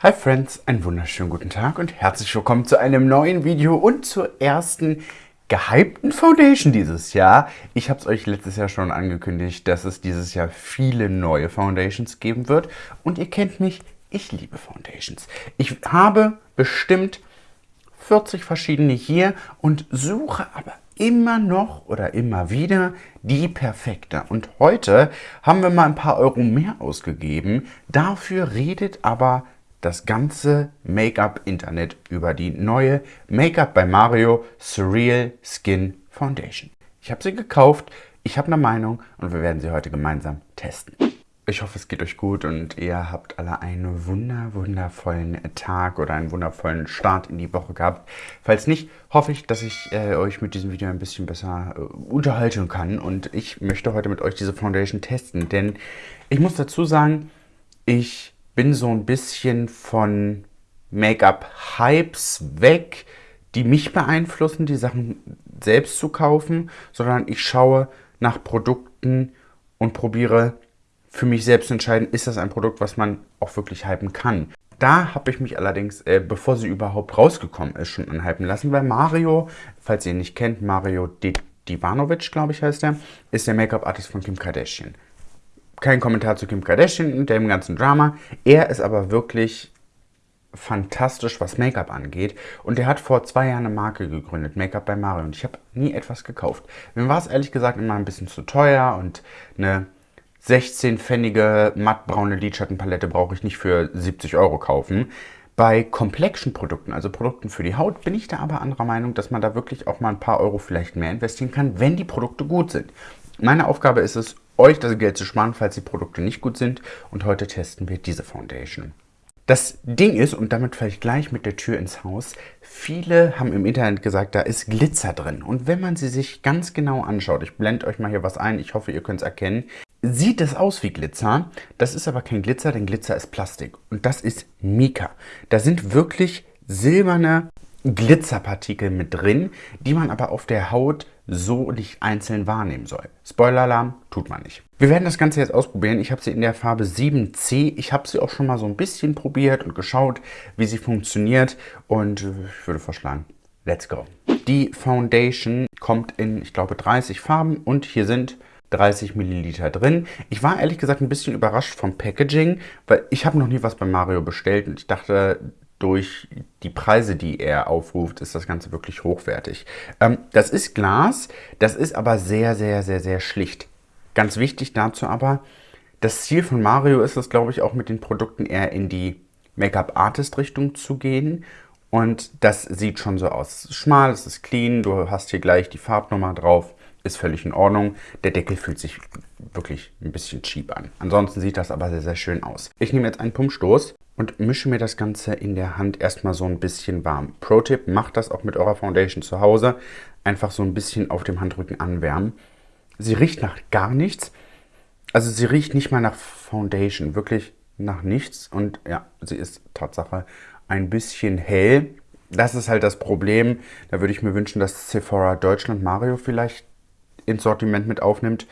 Hi Friends, einen wunderschönen guten Tag und herzlich willkommen zu einem neuen Video und zur ersten gehypten Foundation dieses Jahr. Ich habe es euch letztes Jahr schon angekündigt, dass es dieses Jahr viele neue Foundations geben wird und ihr kennt mich, ich liebe Foundations. Ich habe bestimmt 40 verschiedene hier und suche aber immer noch oder immer wieder die perfekte. Und heute haben wir mal ein paar Euro mehr ausgegeben. Dafür redet aber das ganze Make-up-Internet über die neue Make-up bei Mario Surreal Skin Foundation. Ich habe sie gekauft, ich habe eine Meinung und wir werden sie heute gemeinsam testen. Ich hoffe, es geht euch gut und ihr habt alle einen wunder, wundervollen Tag oder einen wundervollen Start in die Woche gehabt. Falls nicht, hoffe ich, dass ich äh, euch mit diesem Video ein bisschen besser äh, unterhalten kann. Und ich möchte heute mit euch diese Foundation testen, denn ich muss dazu sagen, ich bin so ein bisschen von Make-up-Hypes weg, die mich beeinflussen, die Sachen selbst zu kaufen, sondern ich schaue nach Produkten und probiere für mich selbst entscheiden, ist das ein Produkt, was man auch wirklich hypen kann. Da habe ich mich allerdings, äh, bevor sie überhaupt rausgekommen ist, schon anhypen lassen, weil Mario, falls ihr ihn nicht kennt, Mario Divanovic, glaube ich, heißt er, ist der Make-up-Artist von Kim Kardashian. Kein Kommentar zu Kim Kardashian und dem ganzen Drama. Er ist aber wirklich fantastisch, was Make-up angeht. Und er hat vor zwei Jahren eine Marke gegründet, Make-up bei Mario. Und ich habe nie etwas gekauft. Mir war es ehrlich gesagt immer ein bisschen zu teuer und eine 16-pfennige mattbraune Lidschattenpalette brauche ich nicht für 70 Euro kaufen. Bei komplexen Produkten, also Produkten für die Haut, bin ich da aber anderer Meinung, dass man da wirklich auch mal ein paar Euro vielleicht mehr investieren kann, wenn die Produkte gut sind. Meine Aufgabe ist es, euch das Geld zu sparen, falls die Produkte nicht gut sind. Und heute testen wir diese Foundation. Das Ding ist, und damit falle ich gleich mit der Tür ins Haus, viele haben im Internet gesagt, da ist Glitzer drin. Und wenn man sie sich ganz genau anschaut, ich blende euch mal hier was ein, ich hoffe, ihr könnt es erkennen, sieht es aus wie Glitzer. Das ist aber kein Glitzer, denn Glitzer ist Plastik. Und das ist Mika. Da sind wirklich silberne Glitzerpartikel mit drin, die man aber auf der Haut so nicht einzeln wahrnehmen soll. Spoiler-Alarm, tut man nicht. Wir werden das Ganze jetzt ausprobieren. Ich habe sie in der Farbe 7C. Ich habe sie auch schon mal so ein bisschen probiert und geschaut, wie sie funktioniert. Und ich würde vorschlagen, let's go. Die Foundation kommt in, ich glaube, 30 Farben und hier sind 30 Milliliter drin. Ich war ehrlich gesagt ein bisschen überrascht vom Packaging, weil ich habe noch nie was bei Mario bestellt und ich dachte, durch die Preise, die er aufruft, ist das Ganze wirklich hochwertig. Ähm, das ist Glas, das ist aber sehr, sehr, sehr, sehr schlicht. Ganz wichtig dazu aber, das Ziel von Mario ist es, glaube ich, auch mit den Produkten eher in die Make-up-Artist-Richtung zu gehen. Und das sieht schon so aus. Es ist schmal, es ist clean, du hast hier gleich die Farbnummer drauf ist völlig in Ordnung. Der Deckel fühlt sich wirklich ein bisschen cheap an. Ansonsten sieht das aber sehr, sehr schön aus. Ich nehme jetzt einen Pumpstoß und mische mir das Ganze in der Hand erstmal so ein bisschen warm. Pro-Tipp, macht das auch mit eurer Foundation zu Hause. Einfach so ein bisschen auf dem Handrücken anwärmen. Sie riecht nach gar nichts. Also sie riecht nicht mal nach Foundation, wirklich nach nichts. Und ja, sie ist Tatsache ein bisschen hell. Das ist halt das Problem. Da würde ich mir wünschen, dass Sephora Deutschland Mario vielleicht ins Sortiment mit aufnimmt.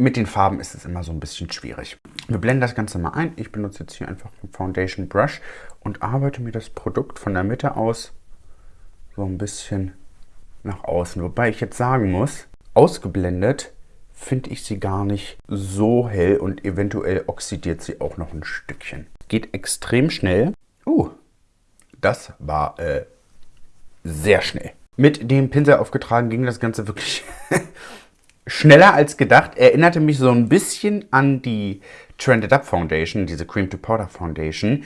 Mit den Farben ist es immer so ein bisschen schwierig. Wir blenden das Ganze mal ein. Ich benutze jetzt hier einfach einen Foundation Brush und arbeite mir das Produkt von der Mitte aus so ein bisschen nach außen. Wobei ich jetzt sagen muss, ausgeblendet finde ich sie gar nicht so hell und eventuell oxidiert sie auch noch ein Stückchen. Geht extrem schnell. Uh, das war äh, sehr schnell. Mit dem Pinsel aufgetragen ging das Ganze wirklich schneller als gedacht. Erinnerte mich so ein bisschen an die Trended Up Foundation, diese Cream to Powder Foundation.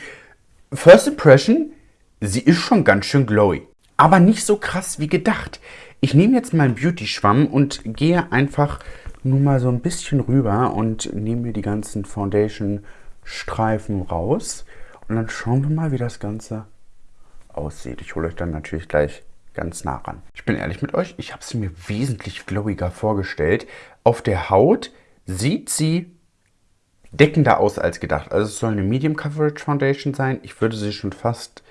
First Impression, sie ist schon ganz schön glowy. Aber nicht so krass wie gedacht. Ich nehme jetzt meinen Beauty-Schwamm und gehe einfach nur mal so ein bisschen rüber und nehme mir die ganzen Foundation-Streifen raus. Und dann schauen wir mal, wie das Ganze aussieht. Ich hole euch dann natürlich gleich ganz nah ran. Ich bin ehrlich mit euch, ich habe sie mir wesentlich glowiger vorgestellt. Auf der Haut sieht sie deckender aus als gedacht. Also es soll eine Medium Coverage Foundation sein. Ich würde sie schon fast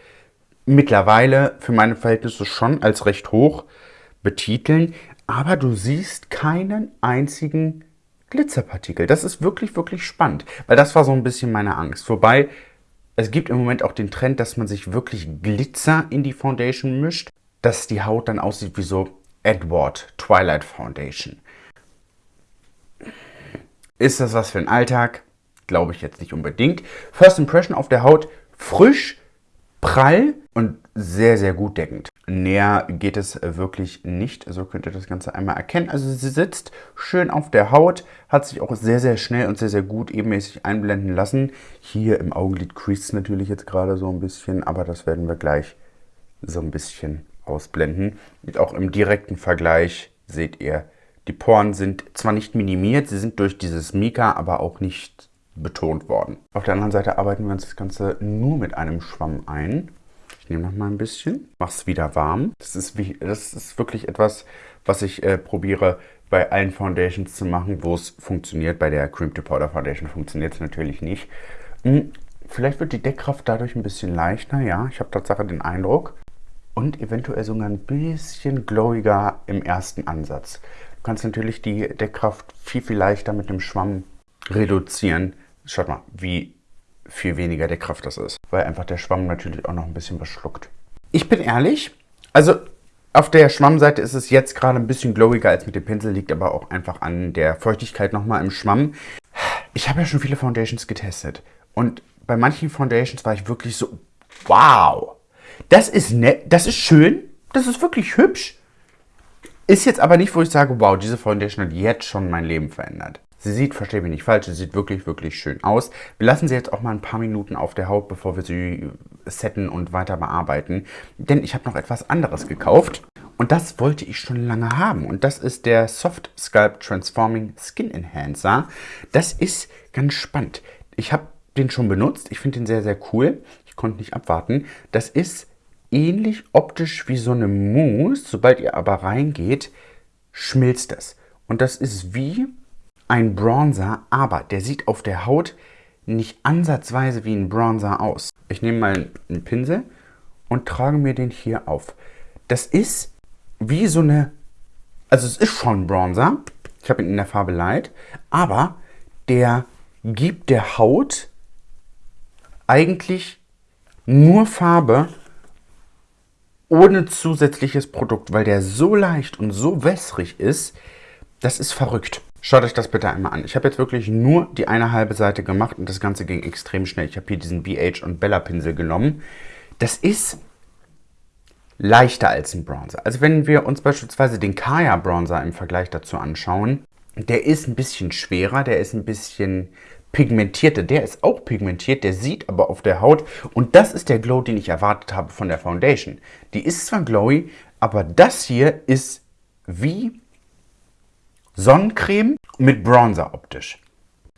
mittlerweile für meine Verhältnisse schon als recht hoch betiteln. Aber du siehst keinen einzigen Glitzerpartikel. Das ist wirklich, wirklich spannend. Weil das war so ein bisschen meine Angst. Wobei Es gibt im Moment auch den Trend, dass man sich wirklich Glitzer in die Foundation mischt, dass die Haut dann aussieht wie so Edward Twilight Foundation. Ist das was für ein Alltag? Glaube ich jetzt nicht unbedingt. First Impression auf der Haut frisch, prall und sehr, sehr gut deckend. Näher geht es wirklich nicht. So könnt ihr das Ganze einmal erkennen. Also sie sitzt schön auf der Haut, hat sich auch sehr, sehr schnell und sehr, sehr gut ebenmäßig einblenden lassen. Hier im Augenlid crease natürlich jetzt gerade so ein bisschen, aber das werden wir gleich so ein bisschen ausblenden. Und auch im direkten Vergleich seht ihr, die Poren sind zwar nicht minimiert, sie sind durch dieses Mika aber auch nicht betont worden. Auf der anderen Seite arbeiten wir uns das Ganze nur mit einem Schwamm ein. Ich nehme noch mal ein bisschen, mache es wieder warm. Das ist, wie, das ist wirklich etwas, was ich äh, probiere bei allen Foundations zu machen, wo es funktioniert. Bei der Cream to Powder Foundation funktioniert es natürlich nicht. Hm, vielleicht wird die Deckkraft dadurch ein bisschen leichter, ja. Ich habe tatsächlich den Eindruck. Und eventuell sogar ein bisschen glowiger im ersten Ansatz. Du kannst natürlich die Deckkraft viel, viel leichter mit dem Schwamm reduzieren. Schaut mal, wie viel weniger Deckkraft das ist. Weil einfach der Schwamm natürlich auch noch ein bisschen was schluckt. Ich bin ehrlich, also auf der Schwammseite ist es jetzt gerade ein bisschen glowiger als mit dem Pinsel, liegt aber auch einfach an der Feuchtigkeit nochmal im Schwamm. Ich habe ja schon viele Foundations getestet und bei manchen Foundations war ich wirklich so, wow, das ist nett, das ist schön, das ist wirklich hübsch, ist jetzt aber nicht, wo ich sage, wow, diese Foundation hat jetzt schon mein Leben verändert. Sie sieht, verstehe mich nicht falsch, sie sieht wirklich, wirklich schön aus. Wir lassen sie jetzt auch mal ein paar Minuten auf der Haut, bevor wir sie setten und weiter bearbeiten. Denn ich habe noch etwas anderes gekauft. Und das wollte ich schon lange haben. Und das ist der Soft Sculpt Transforming Skin Enhancer. Das ist ganz spannend. Ich habe den schon benutzt. Ich finde den sehr, sehr cool. Ich konnte nicht abwarten. Das ist ähnlich optisch wie so eine Mousse. Sobald ihr aber reingeht, schmilzt es. Und das ist wie ein Bronzer, aber der sieht auf der Haut nicht ansatzweise wie ein Bronzer aus. Ich nehme mal einen Pinsel und trage mir den hier auf. Das ist wie so eine, also es ist schon Bronzer. Ich habe ihn in der Farbe Light, aber der gibt der Haut eigentlich nur Farbe ohne zusätzliches Produkt, weil der so leicht und so wässrig ist, das ist verrückt. Schaut euch das bitte einmal an. Ich habe jetzt wirklich nur die eine halbe Seite gemacht und das Ganze ging extrem schnell. Ich habe hier diesen BH und Bella Pinsel genommen. Das ist leichter als ein Bronzer. Also wenn wir uns beispielsweise den Kaya Bronzer im Vergleich dazu anschauen, der ist ein bisschen schwerer, der ist ein bisschen pigmentierte, der ist auch pigmentiert, der sieht aber auf der Haut und das ist der Glow, den ich erwartet habe von der Foundation. Die ist zwar glowy, aber das hier ist wie Sonnencreme mit Bronzer optisch.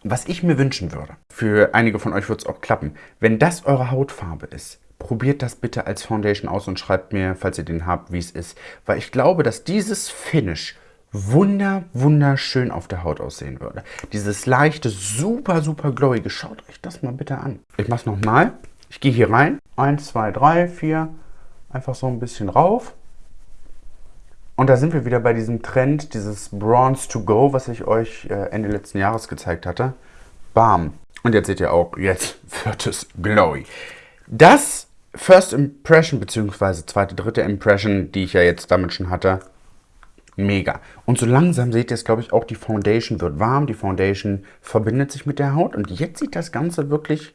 Was ich mir wünschen würde, für einige von euch wird es auch klappen, wenn das eure Hautfarbe ist, probiert das bitte als Foundation aus und schreibt mir, falls ihr den habt, wie es ist. Weil ich glaube, dass dieses Finish wunder, wunderschön auf der Haut aussehen würde. Dieses leichte, super, super glowige. Schaut euch das mal bitte an. Ich mache es nochmal. Ich gehe hier rein. Eins, zwei, drei, vier. Einfach so ein bisschen rauf. Und da sind wir wieder bei diesem Trend, dieses Bronze to Go, was ich euch äh, Ende letzten Jahres gezeigt hatte. Bam. Und jetzt seht ihr auch, jetzt wird es glowy. Das First Impression, beziehungsweise zweite, dritte Impression, die ich ja jetzt damit schon hatte, mega. Und so langsam seht ihr es, glaube ich, auch die Foundation wird warm, die Foundation verbindet sich mit der Haut und jetzt sieht das Ganze wirklich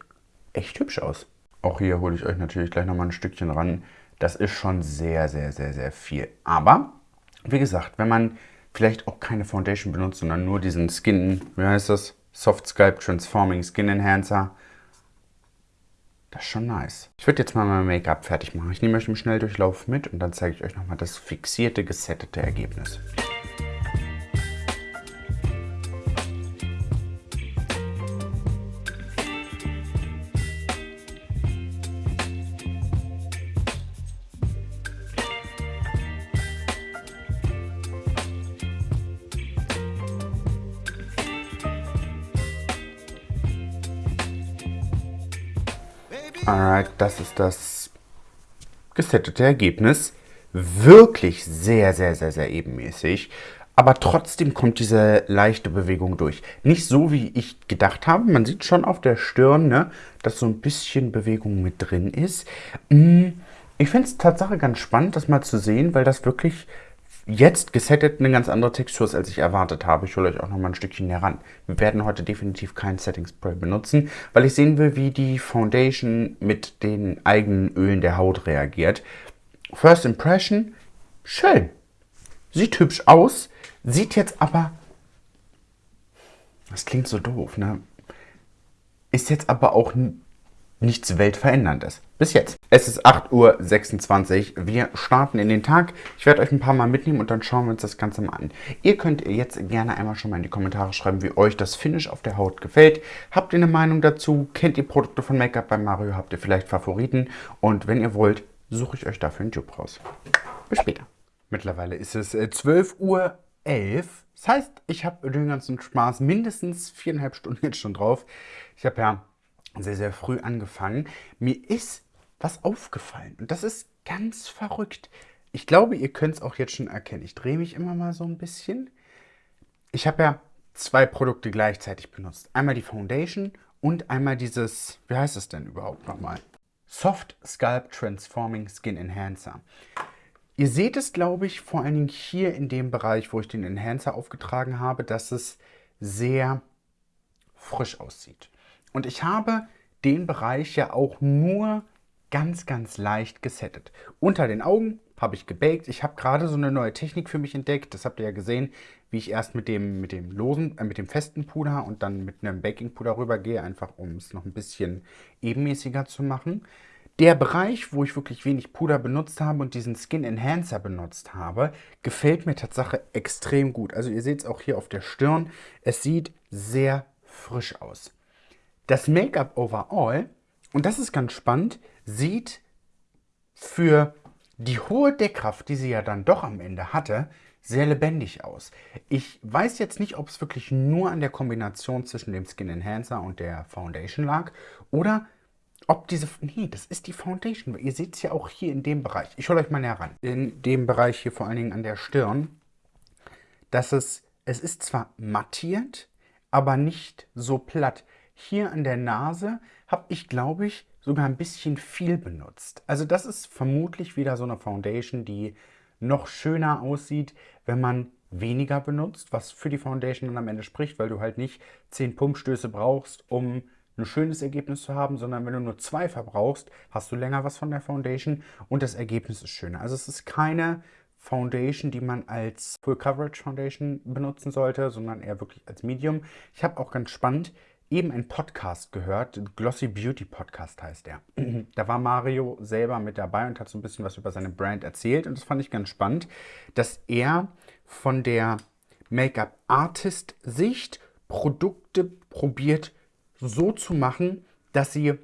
echt hübsch aus. Auch hier hole ich euch natürlich gleich nochmal ein Stückchen ran. Das ist schon sehr, sehr, sehr, sehr viel. Aber, wie gesagt, wenn man vielleicht auch keine Foundation benutzt, sondern nur diesen Skin, wie heißt das? Soft Sculpt Transforming Skin Enhancer, das ist schon nice. Ich würde jetzt mal mein Make-up fertig machen. Ich nehme euch im Schnelldurchlauf mit und dann zeige ich euch nochmal das fixierte, gesettete Ergebnis. Alright, das ist das gesettete Ergebnis. Wirklich sehr, sehr, sehr, sehr ebenmäßig. aber trotzdem kommt diese leichte Bewegung durch. Nicht so, wie ich gedacht habe. Man sieht schon auf der Stirn, ne, dass so ein bisschen Bewegung mit drin ist. Mm, ich finde es tatsächlich ganz spannend, das mal zu sehen, weil das wirklich jetzt gesettet eine ganz andere Textur ist, als ich erwartet habe. Ich hole euch auch noch mal ein Stückchen näher ran. Wir werden heute definitiv kein Setting Spray benutzen, weil ich sehen will, wie die Foundation mit den eigenen Ölen der Haut reagiert. First Impression, schön. Sieht hübsch aus, sieht jetzt aber... Das klingt so doof, ne? Ist jetzt aber auch nichts Weltveränderndes. Bis jetzt. Es ist 8.26 Uhr. Wir starten in den Tag. Ich werde euch ein paar Mal mitnehmen und dann schauen wir uns das Ganze mal an. Ihr könnt jetzt gerne einmal schon mal in die Kommentare schreiben, wie euch das Finish auf der Haut gefällt. Habt ihr eine Meinung dazu? Kennt ihr Produkte von Make-up bei Mario? Habt ihr vielleicht Favoriten? Und wenn ihr wollt, suche ich euch dafür einen Job raus. Bis später. Mittlerweile ist es 12.11 äh, Uhr. Das heißt, ich habe den ganzen Spaß mindestens viereinhalb Stunden jetzt schon drauf. Ich habe ja sehr, sehr früh angefangen. Mir ist was aufgefallen und das ist ganz verrückt. Ich glaube, ihr könnt es auch jetzt schon erkennen. Ich drehe mich immer mal so ein bisschen. Ich habe ja zwei Produkte gleichzeitig benutzt. Einmal die Foundation und einmal dieses, wie heißt es denn überhaupt nochmal? Soft Scalp Transforming Skin Enhancer. Ihr seht es, glaube ich, vor allen Dingen hier in dem Bereich, wo ich den Enhancer aufgetragen habe, dass es sehr frisch aussieht. Und ich habe den Bereich ja auch nur ganz, ganz leicht gesettet. Unter den Augen habe ich gebaked. Ich habe gerade so eine neue Technik für mich entdeckt. Das habt ihr ja gesehen, wie ich erst mit dem, mit dem losen, äh, mit dem festen Puder und dann mit einem Baking Puder rübergehe, einfach um es noch ein bisschen ebenmäßiger zu machen. Der Bereich, wo ich wirklich wenig Puder benutzt habe und diesen Skin Enhancer benutzt habe, gefällt mir tatsächlich extrem gut. Also ihr seht es auch hier auf der Stirn. Es sieht sehr frisch aus. Das Make-up overall, und das ist ganz spannend, sieht für die hohe Deckkraft, die sie ja dann doch am Ende hatte, sehr lebendig aus. Ich weiß jetzt nicht, ob es wirklich nur an der Kombination zwischen dem Skin Enhancer und der Foundation lag oder ob diese... Nee, das ist die Foundation. Ihr seht es ja auch hier in dem Bereich. Ich hole euch mal näher ran. In dem Bereich hier vor allen Dingen an der Stirn, dass es... Es ist zwar mattiert, aber nicht so platt. Hier an der Nase habe ich, glaube ich, sogar ein bisschen viel benutzt. Also das ist vermutlich wieder so eine Foundation, die noch schöner aussieht, wenn man weniger benutzt, was für die Foundation dann am Ende spricht, weil du halt nicht 10 Pumpstöße brauchst, um ein schönes Ergebnis zu haben, sondern wenn du nur zwei verbrauchst, hast du länger was von der Foundation und das Ergebnis ist schöner. Also es ist keine Foundation, die man als Full Coverage Foundation benutzen sollte, sondern eher wirklich als Medium. Ich habe auch ganz spannend eben einen Podcast gehört, Glossy Beauty Podcast heißt der. da war Mario selber mit dabei und hat so ein bisschen was über seine Brand erzählt und das fand ich ganz spannend, dass er von der Make-up-Artist-Sicht Produkte probiert so zu machen, dass sie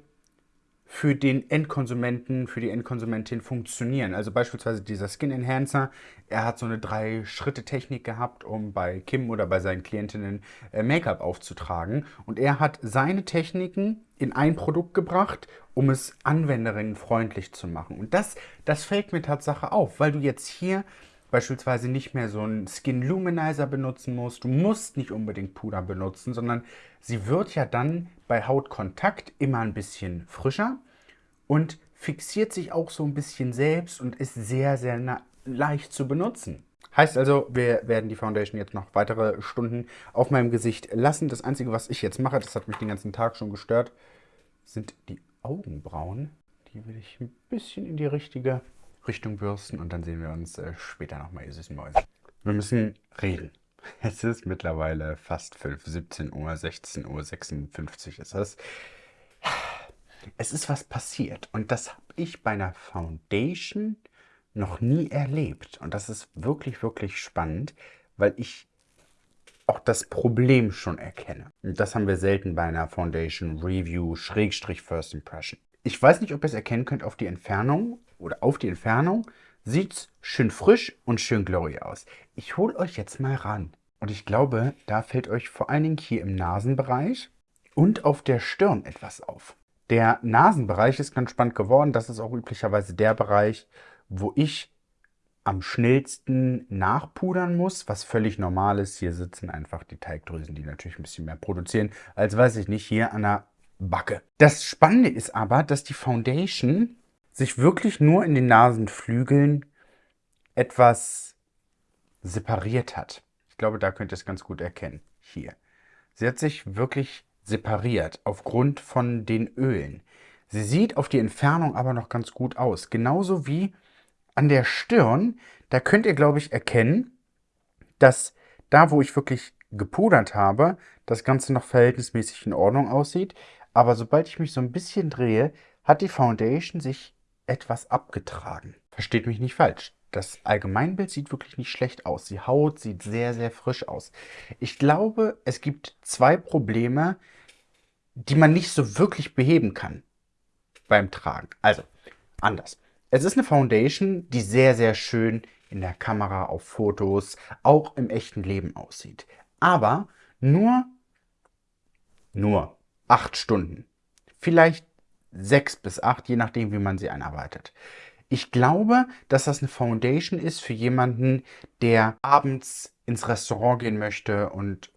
für den Endkonsumenten, für die Endkonsumentin funktionieren. Also beispielsweise dieser Skin Enhancer, er hat so eine Drei-Schritte-Technik gehabt, um bei Kim oder bei seinen Klientinnen äh, Make-up aufzutragen. Und er hat seine Techniken in ein Produkt gebracht, um es anwenderinnenfreundlich zu machen. Und das, das fällt mir Tatsache auf, weil du jetzt hier beispielsweise nicht mehr so einen Skin Luminizer benutzen musst. Du musst nicht unbedingt Puder benutzen, sondern sie wird ja dann bei Hautkontakt immer ein bisschen frischer und fixiert sich auch so ein bisschen selbst und ist sehr, sehr leicht zu benutzen. Heißt also, wir werden die Foundation jetzt noch weitere Stunden auf meinem Gesicht lassen. Das Einzige, was ich jetzt mache, das hat mich den ganzen Tag schon gestört, sind die Augenbrauen. Die will ich ein bisschen in die richtige Richtung bürsten und dann sehen wir uns äh, später nochmal, ihr süßen Mäuse. Wir müssen reden. Es ist mittlerweile fast 5, 17 Uhr, 16 Uhr, 56 ist es. Es ist was passiert und das habe ich bei einer Foundation noch nie erlebt. Und das ist wirklich, wirklich spannend, weil ich auch das Problem schon erkenne. Und das haben wir selten bei einer Foundation Review Schrägstrich First Impression. Ich weiß nicht, ob ihr es erkennen könnt auf die Entfernung, oder auf die Entfernung sieht es schön frisch und schön glowy aus. Ich hole euch jetzt mal ran. Und ich glaube, da fällt euch vor allen Dingen hier im Nasenbereich und auf der Stirn etwas auf. Der Nasenbereich ist ganz spannend geworden. Das ist auch üblicherweise der Bereich, wo ich am schnellsten nachpudern muss, was völlig normal ist. Hier sitzen einfach die Teigdrüsen, die natürlich ein bisschen mehr produzieren, als weiß ich nicht, hier an der Backe. Das Spannende ist aber, dass die Foundation sich wirklich nur in den Nasenflügeln etwas separiert hat. Ich glaube, da könnt ihr es ganz gut erkennen. Hier. Sie hat sich wirklich separiert aufgrund von den Ölen. Sie sieht auf die Entfernung aber noch ganz gut aus. Genauso wie an der Stirn, da könnt ihr, glaube ich, erkennen, dass da, wo ich wirklich gepudert habe, das Ganze noch verhältnismäßig in Ordnung aussieht. Aber sobald ich mich so ein bisschen drehe, hat die Foundation sich etwas abgetragen. Versteht mich nicht falsch. Das Allgemeinbild sieht wirklich nicht schlecht aus. Die Haut sieht sehr, sehr frisch aus. Ich glaube, es gibt zwei Probleme, die man nicht so wirklich beheben kann beim Tragen. Also, anders. Es ist eine Foundation, die sehr, sehr schön in der Kamera, auf Fotos, auch im echten Leben aussieht. Aber nur, nur acht Stunden. Vielleicht sechs bis acht, je nachdem, wie man sie einarbeitet. Ich glaube, dass das eine Foundation ist für jemanden, der abends ins Restaurant gehen möchte und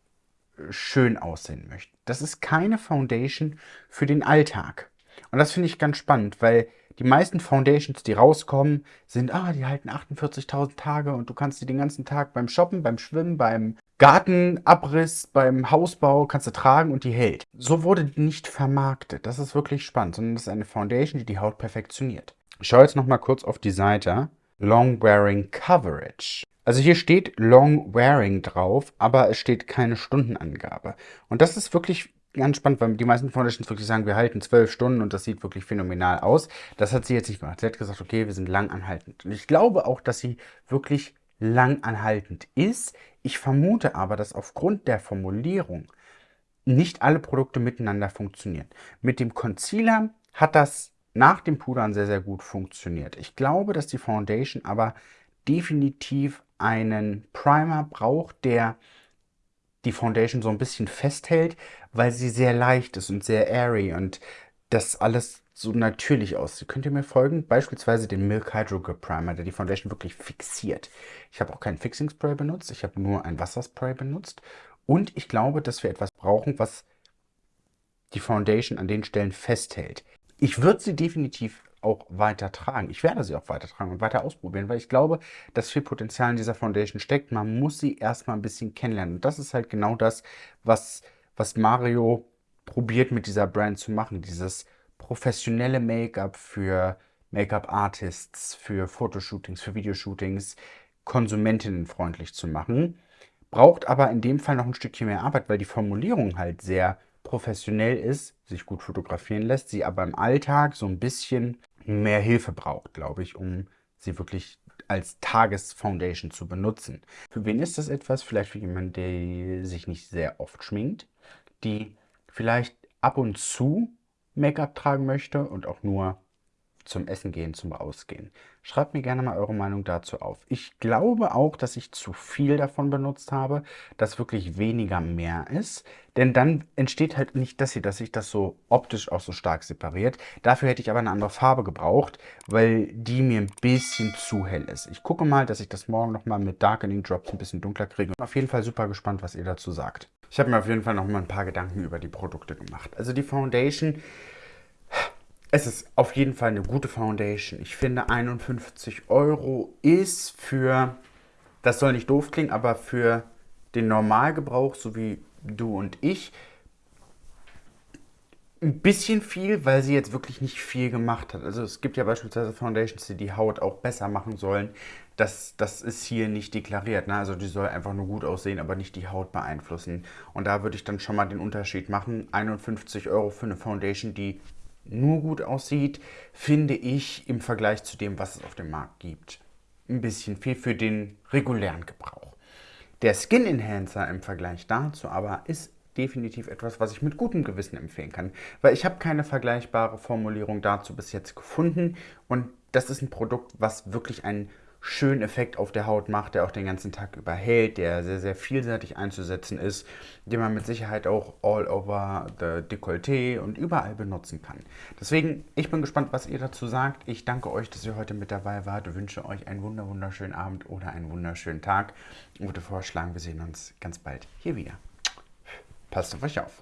schön aussehen möchte. Das ist keine Foundation für den Alltag. Und das finde ich ganz spannend, weil die meisten Foundations, die rauskommen, sind, ah, die halten 48.000 Tage und du kannst sie den ganzen Tag beim Shoppen, beim Schwimmen, beim Gartenabriss, beim Hausbau kannst du tragen und die hält. So wurde die nicht vermarktet. Das ist wirklich spannend, sondern das ist eine Foundation, die die Haut perfektioniert. Ich schaue jetzt nochmal kurz auf die Seite. Long Wearing Coverage. Also hier steht Long Wearing drauf, aber es steht keine Stundenangabe. Und das ist wirklich ganz spannend, weil die meisten Foundations wirklich sagen, wir halten zwölf Stunden und das sieht wirklich phänomenal aus. Das hat sie jetzt nicht gemacht. Sie hat gesagt, okay, wir sind lang anhaltend. Und ich glaube auch, dass sie wirklich lang anhaltend ist. Ich vermute aber, dass aufgrund der Formulierung nicht alle Produkte miteinander funktionieren. Mit dem Concealer hat das nach dem Pudern sehr, sehr gut funktioniert. Ich glaube, dass die Foundation aber definitiv einen Primer braucht, der die Foundation so ein bisschen festhält, weil sie sehr leicht ist und sehr airy und das alles so natürlich aussieht. Könnt ihr mir folgen? Beispielsweise den Milk Hydro Grip Primer, der die Foundation wirklich fixiert. Ich habe auch kein Fixing Spray benutzt, ich habe nur ein Wasserspray benutzt. Und ich glaube, dass wir etwas brauchen, was die Foundation an den Stellen festhält. Ich würde sie definitiv auch weiter tragen. Ich werde sie auch weiter tragen und weiter ausprobieren, weil ich glaube, dass viel Potenzial in dieser Foundation steckt. Man muss sie erstmal ein bisschen kennenlernen. Und das ist halt genau das, was, was Mario probiert mit dieser Brand zu machen. Dieses professionelle Make-up für Make-up-Artists, für Fotoshootings, für Videoshootings, konsumentinnenfreundlich zu machen. Braucht aber in dem Fall noch ein Stückchen mehr Arbeit, weil die Formulierung halt sehr professionell ist, sich gut fotografieren lässt, sie aber im Alltag so ein bisschen mehr Hilfe braucht, glaube ich, um sie wirklich als Tagesfoundation zu benutzen. Für wen ist das etwas? Vielleicht für jemanden, der sich nicht sehr oft schminkt, die vielleicht ab und zu Make-up tragen möchte und auch nur zum Essen gehen, zum Ausgehen. Schreibt mir gerne mal eure Meinung dazu auf. Ich glaube auch, dass ich zu viel davon benutzt habe, dass wirklich weniger mehr ist. Denn dann entsteht halt nicht das hier, dass sich das so optisch auch so stark separiert. Dafür hätte ich aber eine andere Farbe gebraucht, weil die mir ein bisschen zu hell ist. Ich gucke mal, dass ich das morgen nochmal mit Darkening Drops ein bisschen dunkler kriege. Auf jeden Fall super gespannt, was ihr dazu sagt. Ich habe mir auf jeden Fall nochmal ein paar Gedanken über die Produkte gemacht. Also die Foundation es ist auf jeden Fall eine gute Foundation. Ich finde 51 Euro ist für, das soll nicht doof klingen, aber für den Normalgebrauch, so wie du und ich, ein bisschen viel, weil sie jetzt wirklich nicht viel gemacht hat. Also es gibt ja beispielsweise Foundations, die die Haut auch besser machen sollen. Das, das ist hier nicht deklariert. Ne? Also die soll einfach nur gut aussehen, aber nicht die Haut beeinflussen. Und da würde ich dann schon mal den Unterschied machen. 51 Euro für eine Foundation, die nur gut aussieht, finde ich im Vergleich zu dem, was es auf dem Markt gibt, ein bisschen viel für den regulären Gebrauch. Der Skin Enhancer im Vergleich dazu aber ist definitiv etwas, was ich mit gutem Gewissen empfehlen kann, weil ich habe keine vergleichbare Formulierung dazu bis jetzt gefunden und das ist ein Produkt, was wirklich ein schönen Effekt auf der Haut macht, der auch den ganzen Tag über hält, der sehr, sehr vielseitig einzusetzen ist, den man mit Sicherheit auch all over the Dekolleté und überall benutzen kann. Deswegen, ich bin gespannt, was ihr dazu sagt. Ich danke euch, dass ihr heute mit dabei wart. Ich wünsche euch einen wunderschönen Abend oder einen wunderschönen Tag und würde vorschlagen, wir sehen uns ganz bald hier wieder. Passt auf euch auf.